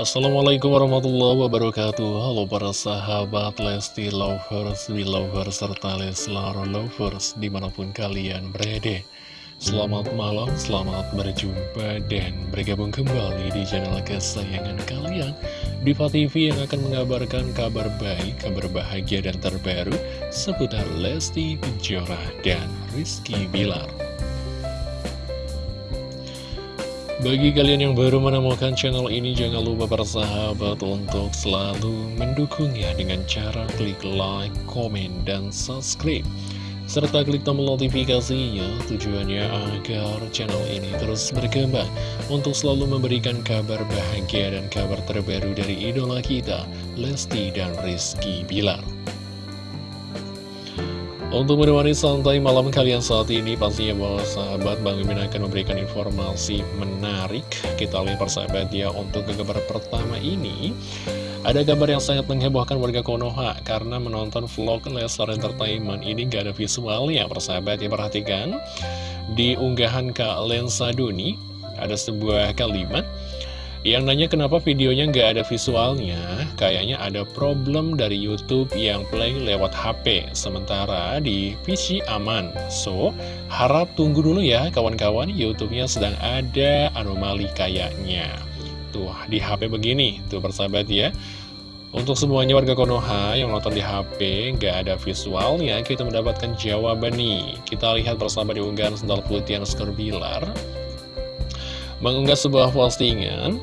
Assalamualaikum warahmatullahi wabarakatuh. Halo para sahabat Lesti Lovers, Belovers, serta Leslar Lovers di mana pun kalian berada. Selamat malam, selamat berjumpa dan bergabung kembali di channel kesayangan kalian. Diva TV yang akan mengabarkan kabar baik, kabar bahagia dan terbaru seputar Lesti Kejora dan Rizky Bilar bagi kalian yang baru menemukan channel ini, jangan lupa bersahabat untuk selalu mendukungnya dengan cara klik like, komen, dan subscribe. Serta klik tombol notifikasinya tujuannya agar channel ini terus berkembang untuk selalu memberikan kabar bahagia dan kabar terbaru dari idola kita, Lesti dan Rizky Bilar. Untuk menemani santai malam kalian saat ini pastinya bahwa sahabat Bang Mimin akan memberikan informasi menarik. Kita lihat persahabat ya untuk ke kabar pertama ini Ada kabar yang sangat menghebohkan warga Konoha Karena menonton vlog Lesar Entertainment. Ini gak ada visualnya persahabat ya perhatikan. Di unggahan Kak Lensa Duni ada sebuah kalimat yang nanya kenapa videonya nggak ada visualnya, kayaknya ada problem dari YouTube yang play lewat HP, sementara di PC aman. So, harap tunggu dulu ya kawan-kawan, YouTube-nya sedang ada anomali kayaknya. Tuh, di HP begini, tuh persahabat ya. Untuk semuanya warga Konoha yang nonton di HP, nggak ada visualnya, kita mendapatkan jawaban nih. Kita lihat bersama di unggahan sendal putih yang Bilar mengunggah sebuah postingan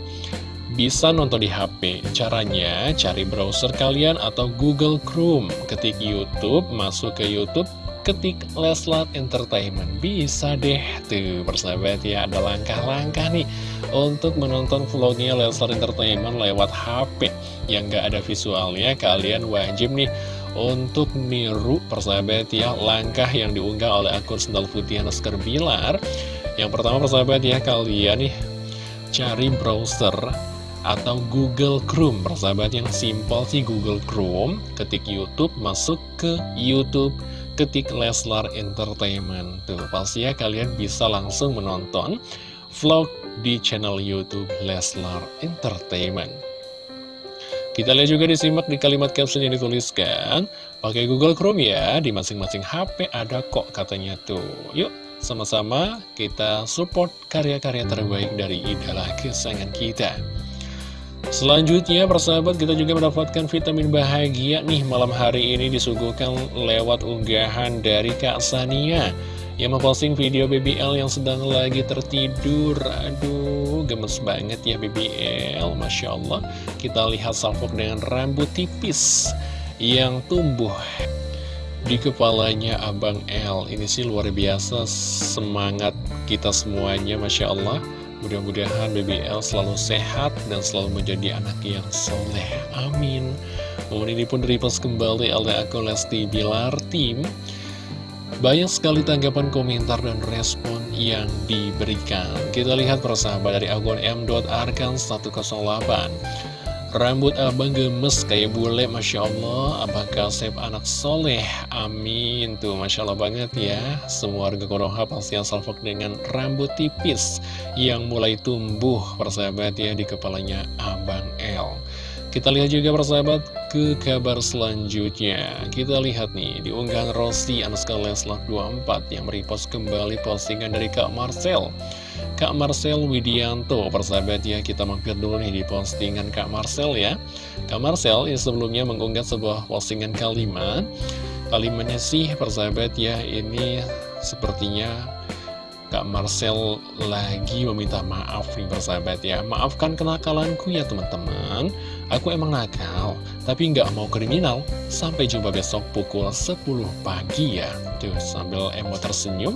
bisa nonton di HP. Caranya, cari browser kalian atau Google Chrome. Ketik YouTube, masuk ke YouTube, ketik Leslat Entertainment. Bisa deh, tuh persahabat ya, ada langkah-langkah nih untuk menonton vlognya Leslat Entertainment lewat HP. Yang gak ada visualnya, kalian wajib nih untuk niru persahabat ya, langkah yang diunggah oleh akun Sendal Putih Naskar Bilar. Yang pertama persahabat ya kalian nih cari browser atau Google Chrome. Persahabat yang simpel sih Google Chrome. Ketik YouTube masuk ke YouTube. Ketik Leslar Entertainment. Tuh pasti ya kalian bisa langsung menonton vlog di channel YouTube Leslar Entertainment kita lihat juga disimak di kalimat caption yang dituliskan pakai Google Chrome ya di masing-masing HP ada kok katanya tuh yuk sama-sama kita support karya-karya terbaik dari idola kesayangan kita. Selanjutnya, persahabat, kita juga mendapatkan vitamin bahagia nih malam hari ini disuguhkan lewat unggahan dari Kak Sania yang memposting video BBL yang sedang lagi tertidur. Aduh, gemes banget ya BBL, Masya Allah. Kita lihat salfok dengan rambut tipis yang tumbuh di kepalanya Abang L. Ini sih luar biasa semangat kita semuanya Masya Allah. Mudah-mudahan BBL selalu sehat dan selalu menjadi anak yang soleh. Amin. Momen ini pun direpost kembali oleh akun Lesti Bilar Tim banyak sekali tanggapan komentar dan respon yang diberikan. Kita lihat persahabat dari akun m.arkan 108 Rambut abang gemes kayak bule Masya Allah. Apakah sep anak soleh? Amin. Tuh Masya Allah banget ya. Semua warga Konoha pasti asal fok dengan rambut tipis Yang mulai tumbuh persahabat ya Di kepalanya abang L kita lihat juga persahabat ke kabar selanjutnya. Kita lihat nih di unggahan Anuska Leslak 24 Yang merepost kembali postingan dari Kak Marcel. Kak Marcel Widianto Persahabat ya kita mampir dulu nih di postingan Kak Marcel ya. Kak Marcel yang sebelumnya mengunggah sebuah postingan kalimat. Kalimatnya sih persahabat ya ini sepertinya Kak Marcel lagi meminta maaf nih persahabat ya. Maafkan kenakalanku ya teman-teman. Aku emang nakal Tapi nggak mau kriminal. Sampai jumpa besok pukul 10 pagi ya. Tuh sambil emo tersenyum.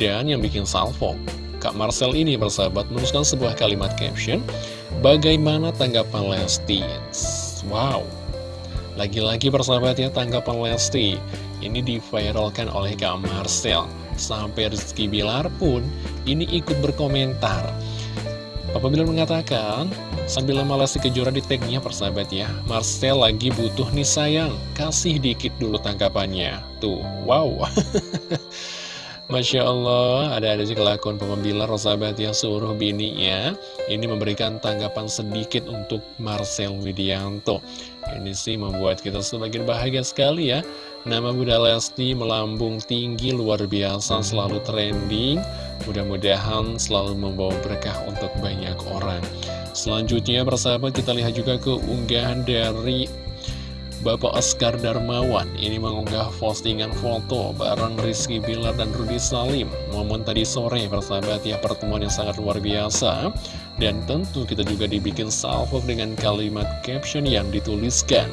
Dan yang bikin salvo Kak Marcel ini persahabat menuliskan sebuah kalimat caption. Bagaimana tanggapan Lesti? Wow. Lagi-lagi persahabat ya tanggapan Lesti. Ini diviralkan oleh Kak Marcel Sampai Rizky Bilar pun ini ikut berkomentar. Papa Bilar mengatakan, sambil lama Lesti Kejora di tagnya persahabat ya, Marcel lagi butuh nih sayang, kasih dikit dulu tangkapannya. Tuh, wow. Masya Allah, ada-ada sih kelakuan Bilar, sahabat yang suruh bininya. Ini memberikan tanggapan sedikit untuk Marcel Widianto. Ini sih membuat kita semakin bahagia sekali ya. Nama Bunda Lesti melambung tinggi luar biasa, selalu trending. Mudah-mudahan selalu membawa berkah untuk banyak orang. Selanjutnya persahabat kita lihat juga keunggahan dari Bapak Oscar Darmawan ini mengunggah postingan foto bareng Rizky Bilar dan Rudi Salim Momen tadi sore persahabat ya pertemuan yang sangat luar biasa Dan tentu kita juga dibikin salvo dengan kalimat caption yang dituliskan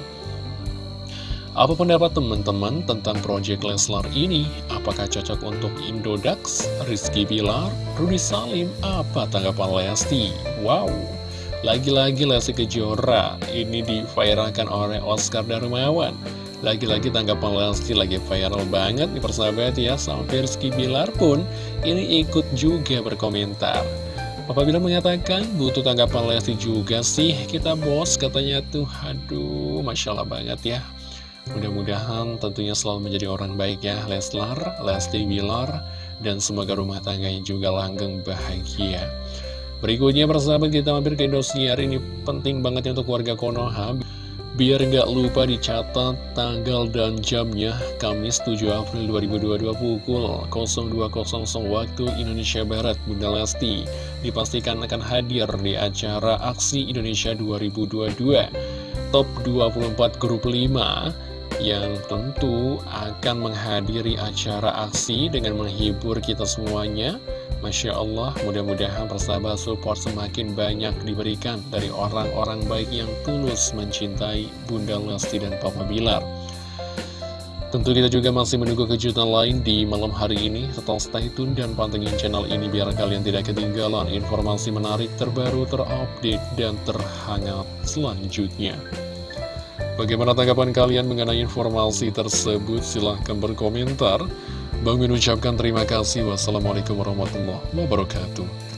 Apa pendapat teman-teman tentang Project Leslar ini? Apakah cocok untuk Indodax, Rizky Bilar, Rudi Salim? Apa tanggapan Lesti? Wow! Lagi-lagi Lesti Kejora ini diviralkan oleh Oscar Darmawan. Lagi-lagi tanggapan Lesti lagi viral banget nih persahabat ya Sampai Rizky Bilar pun ini ikut juga berkomentar. Papa Bilar mengatakan butuh tanggapan Lesti juga sih. Kita bos katanya tuh. Aduh Masya Allah banget ya. Mudah-mudahan tentunya selalu menjadi orang baik ya Leslar, Lesti Bilar Dan semoga rumah tangganya juga langgeng bahagia Berikutnya persahabat kita mampir ke Indosiar. Ini penting banget untuk warga Konoha. Biar nggak lupa dicatat tanggal dan jamnya Kamis 7 April 2022 pukul 02.00 waktu Indonesia Barat. Bunda Lesti dipastikan akan hadir di acara Aksi Indonesia 2022 Top 24 Grup 5 yang tentu akan menghadiri acara aksi dengan menghibur kita semuanya Masya Allah, mudah-mudahan persahabat support semakin banyak diberikan dari orang-orang baik yang tulus mencintai Bunda Lesti dan Papa Bilar. Tentu kita juga masih menunggu kejutan lain di malam hari ini. Tetap stay tune dan pantengin channel ini biar kalian tidak ketinggalan informasi menarik terbaru, terupdate, dan terhangat selanjutnya. Bagaimana tanggapan kalian mengenai informasi tersebut? Silahkan berkomentar. Bang Min ucapkan terima kasih. Wassalamualaikum warahmatullahi wabarakatuh.